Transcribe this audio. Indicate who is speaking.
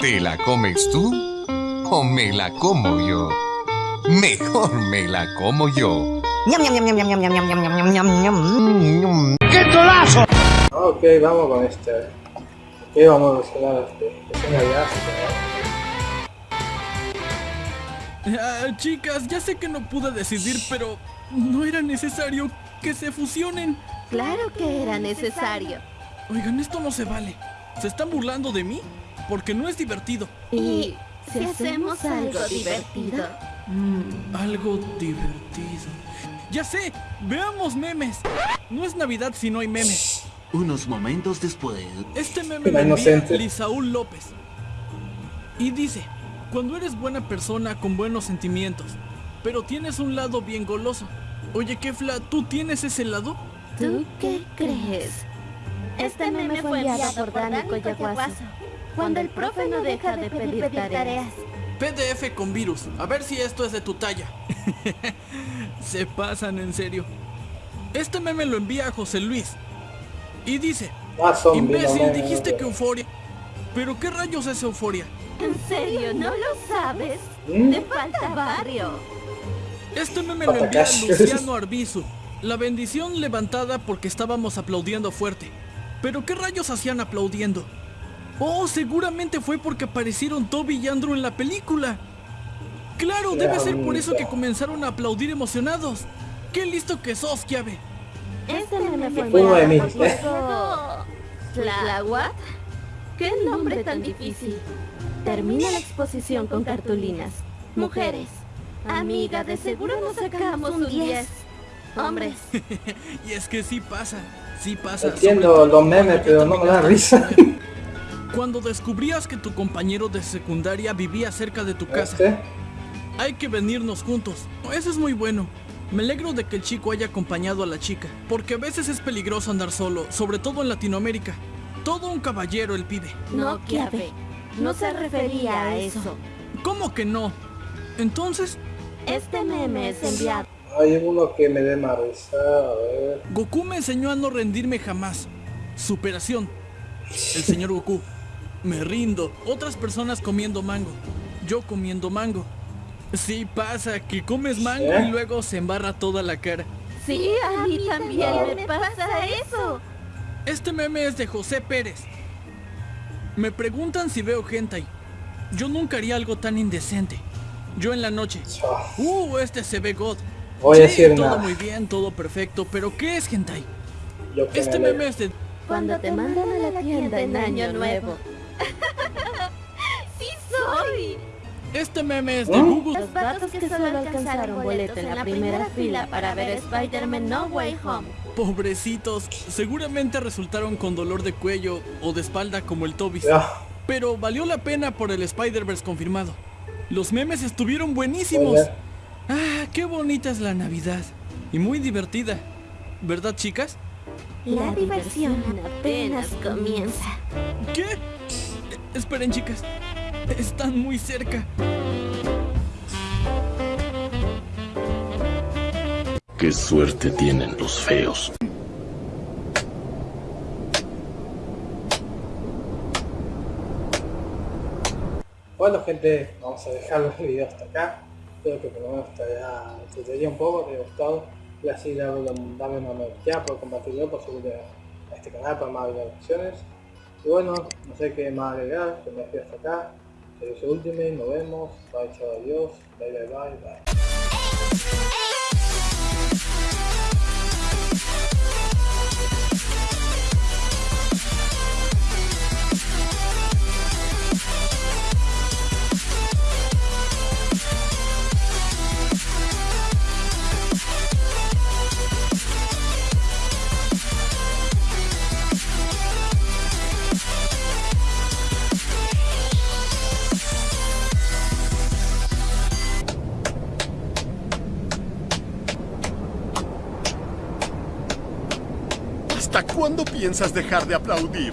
Speaker 1: ¿Te la comes tú o me la como yo? Mejor me la como yo.
Speaker 2: ¡Qué tolazo! Ok, vamos con este. Ok, vamos a hacer este.
Speaker 3: Ah, chicas, ya sé que no pude decidir, pero no era necesario que se fusionen.
Speaker 4: Claro que era necesario.
Speaker 3: Oigan, esto no se vale. ¿Se están burlando de mí? Porque no es divertido.
Speaker 4: ¿Y si hacemos algo divertido?
Speaker 3: Mm, algo divertido. Ya sé, veamos memes. No es Navidad si no hay memes.
Speaker 5: Unos momentos después.
Speaker 3: Este meme lo envía Lisaúl López. Y dice, cuando eres buena persona con buenos sentimientos, pero tienes un lado bien goloso. Oye, Kefla, ¿tú tienes ese lado?
Speaker 4: ¿Tú qué crees? Este meme fue enviado por Dani Coyaguazo. Cuando el profe no deja de pedir tareas.
Speaker 3: PDF con virus. A ver si esto es de tu talla. Se pasan en serio. Este meme lo envía José Luis. Y dice, imbécil, dijiste que euforia. ¿Pero qué rayos es euforia?
Speaker 4: ¿En serio no lo sabes? ¿Mm? Te falta barrio.
Speaker 3: Este meme lo envía Luciano Arbizu. La bendición levantada porque estábamos aplaudiendo fuerte. ¿Pero qué rayos hacían aplaudiendo? Oh, seguramente fue porque aparecieron Toby y Andrew en la película. Claro, debe ser por eso que comenzaron a aplaudir emocionados. ¡Qué listo que sos, Kiabe!
Speaker 4: Este meme fue muy ¿La what? ¿Qué nombre tan difícil? Termina la exposición con cartulinas. Mujeres. Amiga, de seguro nos sacamos un 10. Hombres.
Speaker 3: y es que sí pasa, sí pasa.
Speaker 2: Entiendo los memes, pero no me da risa.
Speaker 3: Cuando descubrías que tu compañero de secundaria vivía cerca de tu casa. Hay que venirnos juntos. Eso es muy bueno. Me alegro de que el chico haya acompañado a la chica, porque a veces es peligroso andar solo, sobre todo en Latinoamérica. Todo un caballero el pibe.
Speaker 4: No, Kiabe. No se refería a eso.
Speaker 3: ¿Cómo que no? Entonces...
Speaker 4: Este meme es enviado.
Speaker 2: Hay uno que me dé más a ver...
Speaker 3: Goku me enseñó a no rendirme jamás. Superación. El señor Goku. Me rindo. Otras personas comiendo mango. Yo comiendo mango. Sí pasa, que comes mango y luego se embarra toda la cara.
Speaker 4: Sí, a mí también me pasa eso.
Speaker 3: Este meme es de José Pérez. Me preguntan si veo hentai. Yo nunca haría algo tan indecente. Yo en la noche. Uh, este se ve god.
Speaker 2: Voy a decir
Speaker 3: todo muy bien, todo perfecto, pero ¿qué es hentai? Este meme es de...
Speaker 4: Cuando te mandan a la tienda en Año Nuevo. ¡Sí soy!
Speaker 3: Este meme es de ¿Eh? Google.
Speaker 4: Los vatos que solo alcanzaron boleto en la primera fila para ver Spider-Man No Way Home.
Speaker 3: Pobrecitos, seguramente resultaron con dolor de cuello o de espalda como el Tobis. Pero valió la pena por el Spider-Verse confirmado. Los memes estuvieron buenísimos. Ah, qué bonita es la Navidad. Y muy divertida. ¿Verdad, chicas?
Speaker 4: La diversión apenas comienza.
Speaker 3: ¿Qué? Esperen, chicas. Están muy cerca.
Speaker 5: Qué suerte tienen los feos.
Speaker 2: Bueno gente, vamos a dejar el video hasta acá. Espero que por lo menos te haya entretenido un poco, te haya gustado. Y así dame, dame una me gusta, por compartirlo, por subir a este canal para más videos Y bueno, no sé qué más agregar, que me despido hasta acá. Servicio Ultimate, nos vemos. Bye, chao, adiós. Bye, bye, bye, bye.
Speaker 6: ¿Hasta cuándo piensas dejar de aplaudir?